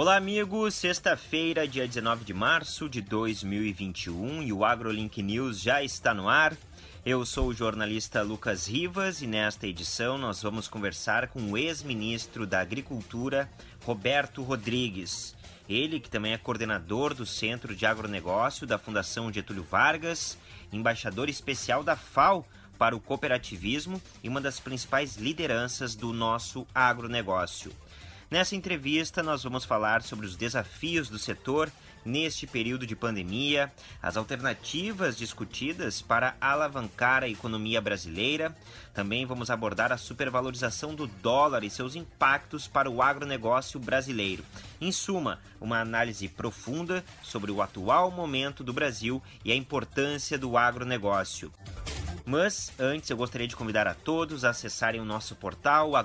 Olá, amigos. Sexta-feira, dia 19 de março de 2021 e o AgroLink News já está no ar. Eu sou o jornalista Lucas Rivas e nesta edição nós vamos conversar com o ex-ministro da Agricultura, Roberto Rodrigues. Ele, que também é coordenador do Centro de Agronegócio da Fundação Getúlio Vargas, embaixador especial da FAO para o cooperativismo e uma das principais lideranças do nosso agronegócio. Nessa entrevista, nós vamos falar sobre os desafios do setor neste período de pandemia, as alternativas discutidas para alavancar a economia brasileira. Também vamos abordar a supervalorização do dólar e seus impactos para o agronegócio brasileiro. Em suma, uma análise profunda sobre o atual momento do Brasil e a importância do agronegócio. Mas antes eu gostaria de convidar a todos a acessarem o nosso portal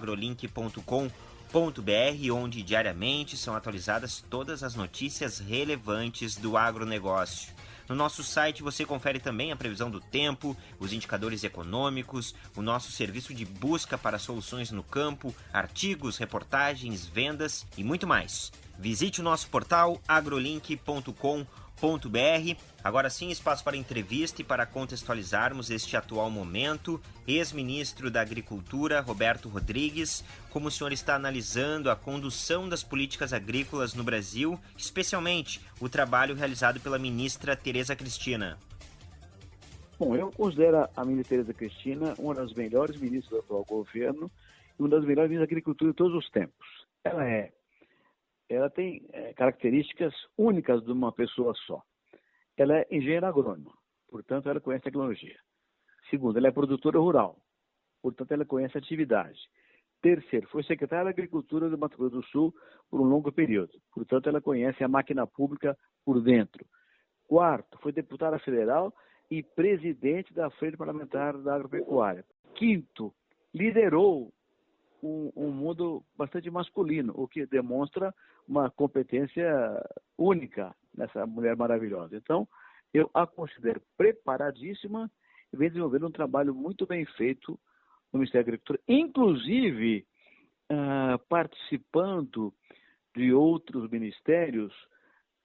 agrolink.com onde diariamente são atualizadas todas as notícias relevantes do agronegócio. No nosso site você confere também a previsão do tempo, os indicadores econômicos, o nosso serviço de busca para soluções no campo, artigos, reportagens, vendas e muito mais. Visite o nosso portal agrolink.com.br Agora sim, espaço para entrevista e para contextualizarmos este atual momento. Ex-ministro da Agricultura, Roberto Rodrigues, como o senhor está analisando a condução das políticas agrícolas no Brasil, especialmente o trabalho realizado pela ministra Tereza Cristina? Bom, eu considero a ministra Tereza Cristina uma das melhores ministras do atual governo e uma das melhores ministras da agricultura de todos os tempos. Ela é ela tem é, características únicas de uma pessoa só. Ela é engenheira agrônoma, portanto, ela conhece tecnologia. Segundo, ela é produtora rural, portanto, ela conhece atividade. Terceiro, foi secretária da Agricultura do Mato Grosso do Sul por um longo período, portanto, ela conhece a máquina pública por dentro. Quarto, foi deputada federal e presidente da Frente Parlamentar da Agropecuária. Quinto, liderou um, um, mundo bastante masculino, o que demonstra uma competência única nessa mulher maravilhosa. Então, eu a considero preparadíssima e vem desenvolvendo um trabalho muito bem feito no Ministério da Agricultura, inclusive uh, participando de outros ministérios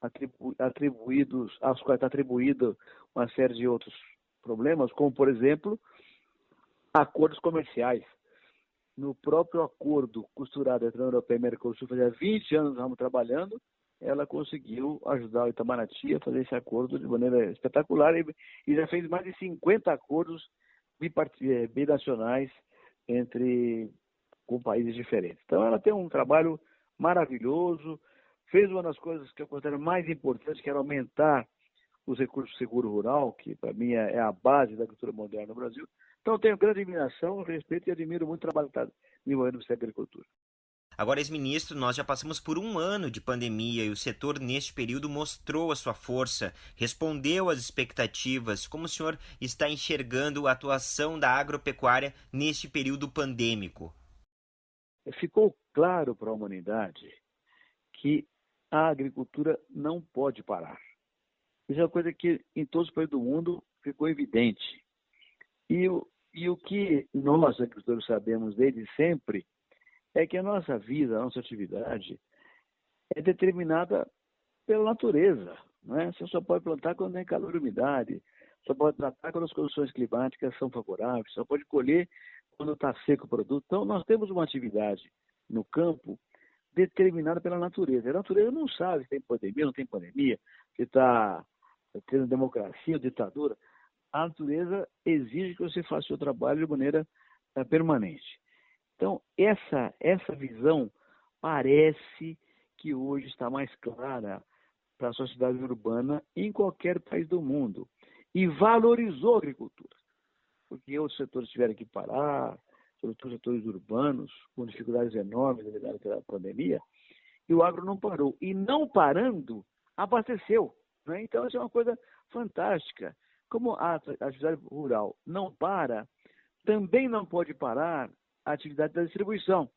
atribu atribuídos, aos quais está atribuída uma série de outros problemas, como, por exemplo, acordos comerciais no próprio acordo costurado entre a União Europeia e a Mercosul, fazia 20 anos que estamos trabalhando, ela conseguiu ajudar o Itamaraty a fazer esse acordo de maneira espetacular e, e já fez mais de 50 acordos eh, binacionais entre com países diferentes. Então ela tem um trabalho maravilhoso, fez uma das coisas que eu considero mais importantes, que era aumentar os recursos do seguro rural, que para mim é, é a base da agricultura moderna no Brasil. Então tenho grande admiração, respeito e admiro muito o trabalho que está desenvolvendo Ministério da Agricultura. Agora, ex-ministro, nós já passamos por um ano de pandemia e o setor, neste período, mostrou a sua força, respondeu às expectativas. Como o senhor está enxergando a atuação da agropecuária neste período pandêmico? Ficou claro para a humanidade que a agricultura não pode parar. Isso é uma coisa que em todos os países do mundo ficou evidente. E o, e o que nós, agricultores, sabemos desde sempre é que a nossa vida, a nossa atividade é determinada pela natureza. Não é? Você só pode plantar quando tem calor e umidade, só pode plantar quando as condições climáticas são favoráveis, só pode colher quando está seco o produto. Então, nós temos uma atividade no campo determinada pela natureza. A natureza não sabe se tem pandemia, não tem pandemia, se está tendo democracia ou ditadura. A natureza exige que você faça o seu trabalho de maneira uh, permanente. Então, essa, essa visão parece que hoje está mais clara para a sociedade urbana em qualquer país do mundo e valorizou a agricultura, porque outros setores tiveram que parar, sobretudo setores urbanos, com dificuldades enormes devido à pandemia, e o agro não parou. E não parando, abasteceu. Né? Então, isso é uma coisa fantástica. Como a atividade rural não para, também não pode parar a atividade da distribuição.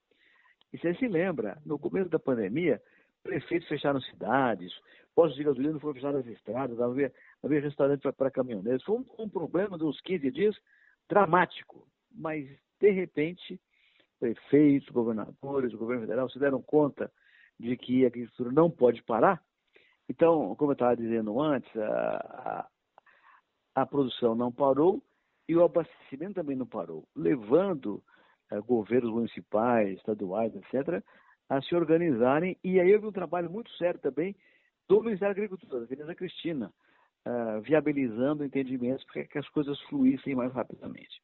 E você se lembra, no começo da pandemia, prefeitos fecharam cidades, postos de gasolina foram fechados nas estradas, havia, havia restaurante para caminhoneiros. Foi um, um problema uns 15 dias dramático. Mas, de repente, prefeitos, governadores, o governo federal se deram conta de que a agricultura não pode parar. Então, como eu estava dizendo antes, a, a, produção não parou e o abastecimento também não parou, levando eh, governos municipais, estaduais, etc., a se organizarem. E aí houve um trabalho muito sério também do Ministério da Agricultura, da Tereza Cristina, uh, viabilizando entendimentos para que as coisas fluíssem mais rapidamente.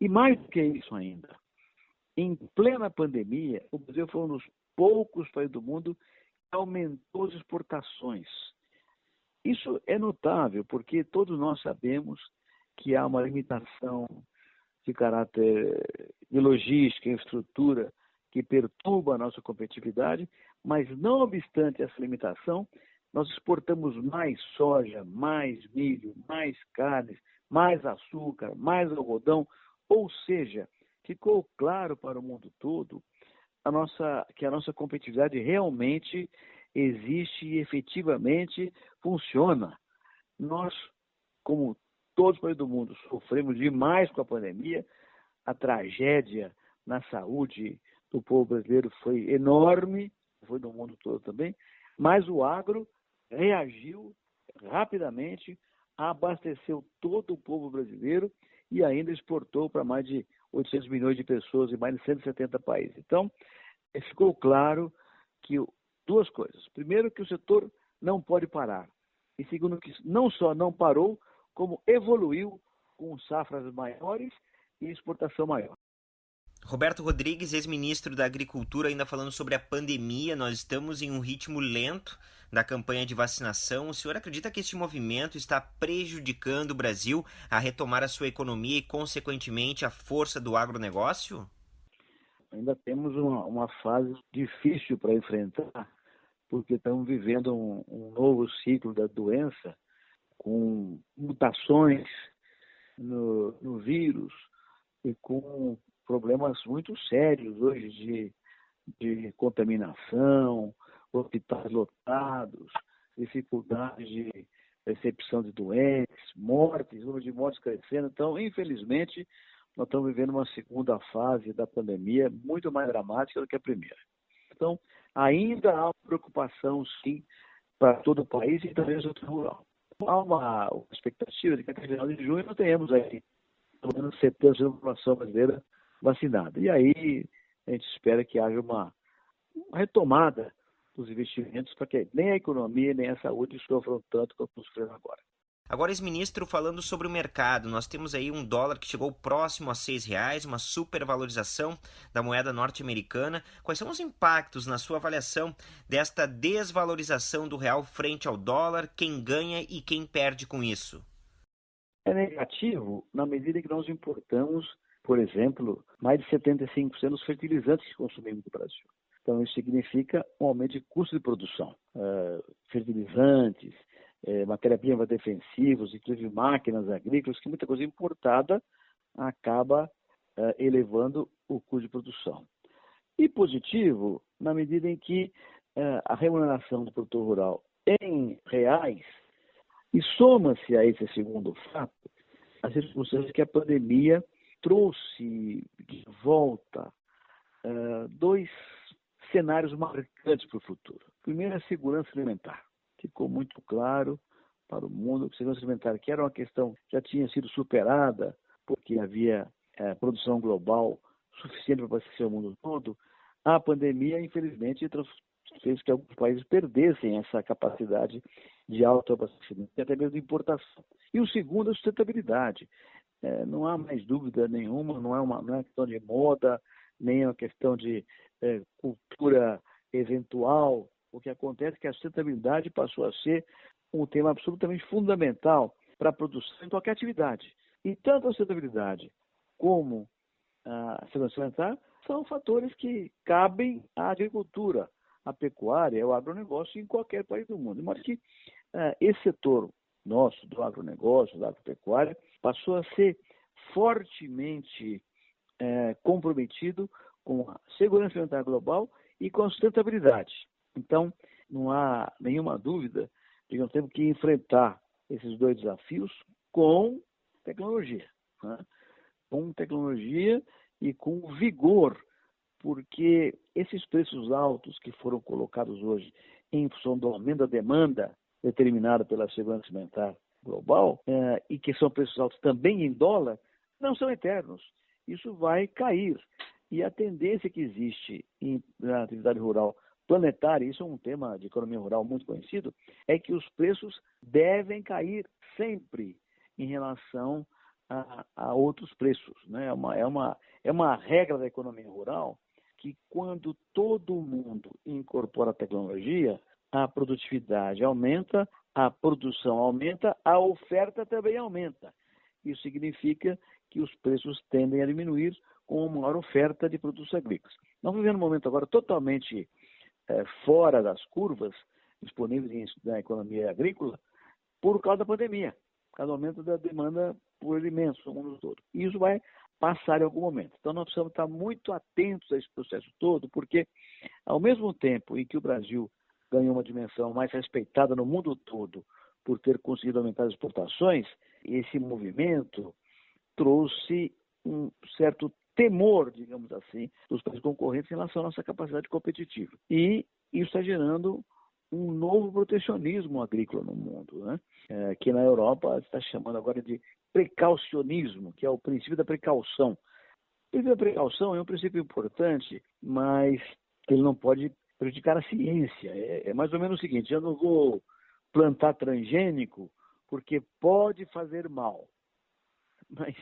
E mais do que isso ainda, em plena pandemia, o Brasil foi um dos poucos países do mundo que aumentou as exportações. Isso é notável, porque todos nós sabemos que há uma limitação de caráter de logística, infraestrutura, que perturba a nossa competitividade, mas não obstante essa limitação, nós exportamos mais soja, mais milho, mais carnes, mais açúcar, mais algodão, ou seja, ficou claro para o mundo todo a nossa, que a nossa competitividade realmente existe e efetivamente funciona. Nós, como todos os países do mundo, sofremos demais com a pandemia, a tragédia na saúde do povo brasileiro foi enorme, foi do mundo todo também, mas o agro reagiu rapidamente, abasteceu todo o povo brasileiro e ainda exportou para mais de 800 milhões de pessoas em mais de 170 países. Então, ficou claro que duas coisas. Primeiro, que o setor não pode parar. E segundo, que não só não parou, como evoluiu com safras maiores e exportação maior. Roberto Rodrigues, ex-ministro da Agricultura, ainda falando sobre a pandemia, nós estamos em um ritmo lento da campanha de vacinação. O senhor acredita que este movimento está prejudicando o Brasil a retomar a sua economia e, consequentemente, a força do agronegócio? Ainda temos uma, uma fase difícil para enfrentar, porque estamos vivendo um, um novo ciclo da doença, com mutações no, no vírus e com problemas muito sérios hoje de, de contaminação, hospitais lotados, dificuldade de recepção de doentes, mortes, número de mortes crescendo. Então, infelizmente, nós estamos vivendo uma segunda fase da pandemia muito mais dramática do que a primeira. Então, ainda há preocupação, sim, para todo o país e também no setor rural. Há uma expectativa de que até final de junho nós tenhamos aí pelo menos 70% da população brasileira vacinada. E aí a gente espera que haja uma, retomada dos investimentos para que nem a economia nem a saúde sofram tanto quanto sofrendo agora. Agora, ex-ministro, falando sobre o mercado, nós temos aí um dólar que chegou próximo a seis reais, uma supervalorização da moeda norte-americana. Quais são os impactos, na sua avaliação, desta desvalorização do real frente ao dólar? Quem ganha e quem perde com isso? É negativo na medida que nós importamos por exemplo, mais de 75% dos fertilizantes que consumimos no Brasil. Então, isso significa um aumento de custo de produção. Uh, fertilizantes, uh, matéria-prima defensivos, inclusive máquinas agrícolas, que muita coisa importada acaba uh, elevando o custo de produção. E positivo, na medida em que eh, a remuneração do produtor rural em reais, e soma-se a esse segundo fato, as circunstâncias que a pandemia trouxe de volta uh, dois cenários marcantes para o futuro. Primeiro, a segurança alimentar. Ficou muito claro para o mundo que a segurança alimentar, que era uma questão que já tinha sido superada, porque havia uh, produção global suficiente para abastecer o mundo todo, a pandemia, infelizmente, fez que alguns países perdessem essa capacidade de autoabastecimento e até mesmo de importação. E o segundo, a sustentabilidade é, não há mais dúvida nenhuma, não é uma, não é uma questão de moda, nem é uma questão de é, cultura eventual. O que acontece é que a sustentabilidade passou a ser um tema absolutamente fundamental para a produção em qualquer atividade. E tanto a sustentabilidade como a segurança alimentar são fatores que cabem à agricultura, à pecuária, ao agronegócio em qualquer país do mundo. De modo que uh, esse setor nosso do agronegócio, da agropecuária, passou a ser fortemente é, comprometido com a segurança alimentar global e com a sustentabilidade. Então, não há nenhuma dúvida de que nós temos que enfrentar esses dois desafios com tecnologia. Né? Com tecnologia e com vigor porque esses preços altos que foram colocados hoje em função do aumento da demanda determinada pela segurança alimentar global eh, e que são preços altos também em dólar, não são eternos. Isso vai cair. E a tendência que existe em, na atividade rural planetária, isso é um tema de economia rural muito conhecido, é que os preços devem cair sempre em relação a, a outros preços. Né? É, uma, é, uma, é uma regra da economia rural que quando todo mundo incorpora a tecnologia, a produtividade aumenta, a produção aumenta, a oferta também aumenta. Isso significa que os preços tendem a diminuir com uma maior oferta de produtos agrícolas. Nós vivemos um momento agora totalmente fora das curvas disponíveis na economia agrícola por causa da pandemia, por causa do aumento da demanda por alimentos no mundo todo. E isso vai passar em algum momento. Então nós precisamos estar muito atentos a esse processo todo, porque ao mesmo tempo em que o Brasil ganhou uma dimensão mais respeitada no mundo todo por ter conseguido aumentar as exportações, esse movimento trouxe um certo temor, digamos assim, dos países concorrentes em relação à nossa capacidade competitiva. E isso está gerando um novo protecionismo agrícola no mundo, né? é, que na Europa está chamando agora de precaucionismo, que é o princípio da precaução. O princípio da precaução é um princípio importante, mas ele não pode prejudicar a ciência. É, é mais ou menos o seguinte: eu não vou plantar transgênico porque pode fazer mal, mas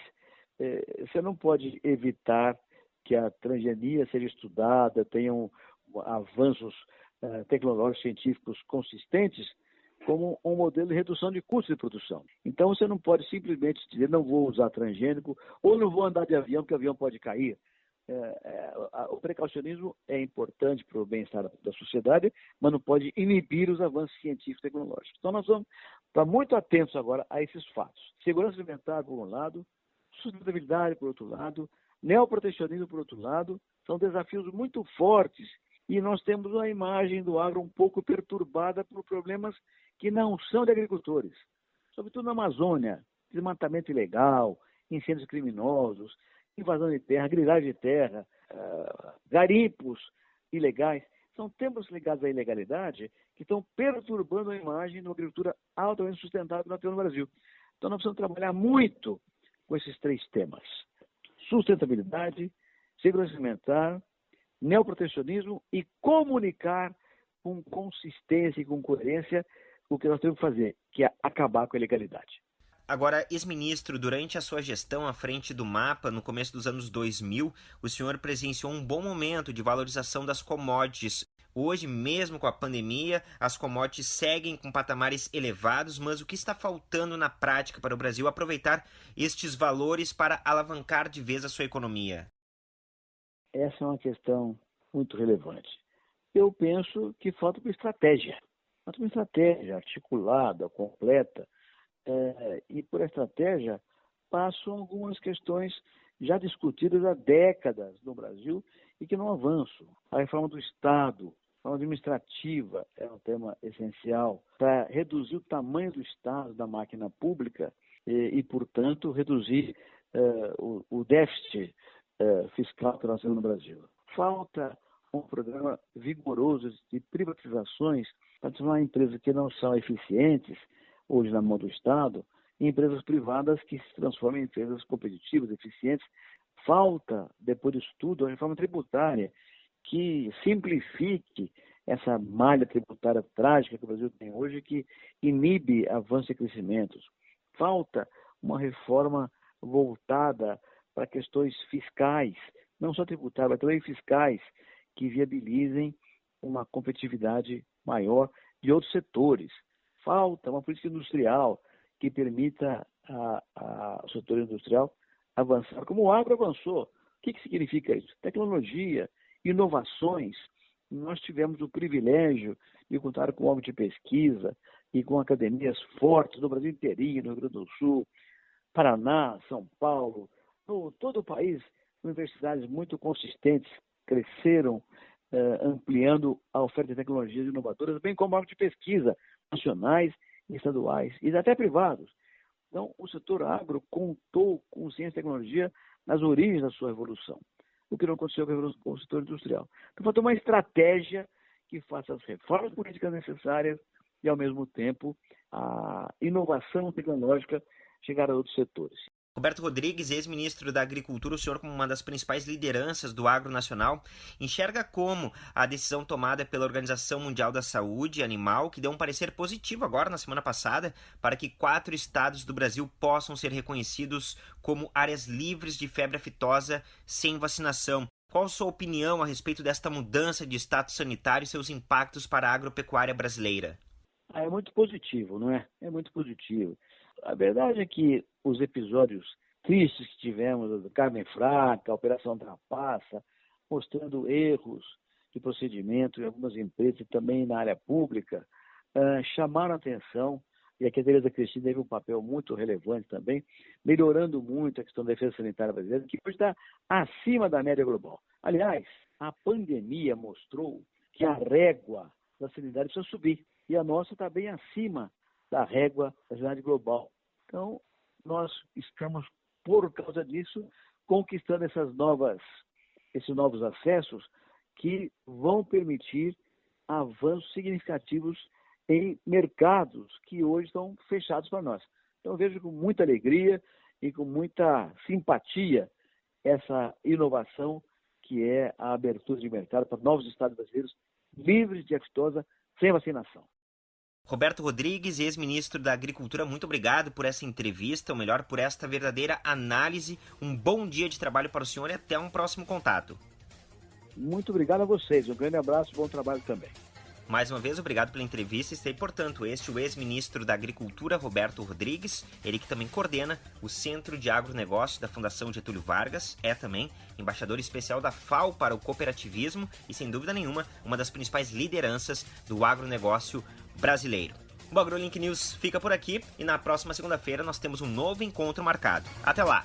você não pode evitar que a transgenia seja estudada, tenham avanços uh, tecnológicos científicos consistentes como um modelo de redução de custos de produção. Então você não pode simplesmente dizer não vou usar transgênico ou não vou andar de avião porque o avião pode cair. É, é, o precaucionismo é importante para o bem-estar da sociedade, mas não pode inibir os avanços científicos e tecnológicos. Então nós vamos estar muito atentos agora a esses fatos. Segurança alimentar, por um lado, sustentabilidade, por outro lado, neoprotecionismo, por outro lado, são desafios muito fortes e nós temos uma imagem do agro um pouco perturbada por problemas que não são de agricultores, sobretudo na Amazônia, desmatamento ilegal, incêndios criminosos, invasão de terra, grilagem de terra, uh, garimpos ilegais. São temas ligados à ilegalidade que estão perturbando a imagem de uma agricultura altamente sustentável no Brasil. Então nós precisamos trabalhar muito com esses três temas: sustentabilidade, segurança alimentar, neoprotecionismo e comunicar com consistência e com coerência o que nós temos que fazer, que é acabar com a ilegalidade. Agora, ex-ministro, durante a sua gestão à frente do MAPA, no começo dos anos 2000, o senhor presenciou um bom momento de valorização das commodities. Hoje, mesmo com a pandemia, as commodities seguem com patamares elevados, mas o que está faltando na prática para o Brasil aproveitar estes valores para alavancar de vez a sua economia? Essa é uma questão muito relevante. Eu penso que falta uma estratégia. Falta uma estratégia articulada, completa, é, e por estratégia passam algumas questões já discutidas há décadas no Brasil e que não avançam. A reforma do Estado, reforma administrativa é um tema essencial para reduzir o tamanho do Estado, da máquina pública e, e portanto, reduzir é, o, o, déficit é, fiscal que nós temos no Brasil. Falta um programa vigoroso de privatizações para transformar empresas que não são eficientes hoje na mão do Estado, em empresas privadas que se transformam em empresas competitivas, eficientes. Falta, depois disso tudo, a reforma tributária que simplifique essa malha tributária trágica que o Brasil tem hoje, que inibe avanços e crescimentos. Falta uma reforma voltada para questões fiscais, não só tributárias, mas também fiscais, que viabilizem uma competitividade maior de outros setores falta uma política industrial que permita ao setor industrial avançar, como o agro avançou. O que, que significa isso? Tecnologia, inovações. Nós tivemos o privilégio de contar com órgãos de pesquisa e com academias fortes no Brasil inteirinho, no Rio Grande do Sul, Paraná, São Paulo, no todo o país, universidades muito consistentes cresceram, eh, ampliando a oferta de tecnologias inovadoras, bem como órgãos de pesquisa nacionais, estaduais e até privados. Então, o setor agro contou com ciência e tecnologia nas origens da sua evolução. O que não aconteceu com o setor industrial. Então, falta uma estratégia que faça as reformas políticas necessárias e, ao mesmo tempo, a inovação tecnológica chegar a outros setores. Roberto Rodrigues, ex-ministro da Agricultura, o senhor, como uma das principais lideranças do agro nacional, enxerga como a decisão tomada pela Organização Mundial da Saúde Animal, que deu um parecer positivo agora na semana passada, para que quatro estados do Brasil possam ser reconhecidos como áreas livres de febre aftosa sem vacinação. Qual sua opinião a respeito desta mudança de status sanitário e seus impactos para a agropecuária brasileira? Ah, é muito positivo, não é? É muito positivo. A verdade é que os episódios tristes que tivemos, do Carmen Fraca, a Operação Trapaça, mostrando erros de procedimento em algumas empresas e também na área pública, uh, chamaram atenção, e aqui a Tereza Cristina teve um papel muito relevante também, melhorando muito a questão da defesa sanitária brasileira, que hoje está acima da média global. Aliás, a pandemia mostrou que a régua da sanidade precisa subir, e a nossa está bem acima da régua da sanidade global. Então, nós estamos, por causa disso, conquistando essas novas, esses novos acessos que vão permitir avanços significativos em mercados que hoje estão fechados para nós. Então, vejo com muita alegria e com muita simpatia essa inovação que é a abertura de mercado para novos estados brasileiros livres de aftosa sem vacinação. Roberto Rodrigues, ex-ministro da Agricultura, muito obrigado por essa entrevista, ou melhor, por esta verdadeira análise. Um bom dia de trabalho para o senhor e até um próximo contato. Muito obrigado a vocês. Um grande abraço e bom trabalho também. Mais uma vez, obrigado pela entrevista. E, portanto, este o ex-ministro da Agricultura, Roberto Rodrigues, ele que também coordena o Centro de Agronegócio da Fundação Getúlio Vargas, é também embaixador especial da FAO para o cooperativismo e, sem dúvida nenhuma, uma das principais lideranças do agronegócio brasileiro. O AgroLink News fica por aqui e na próxima segunda-feira nós temos um novo encontro marcado. Até lá!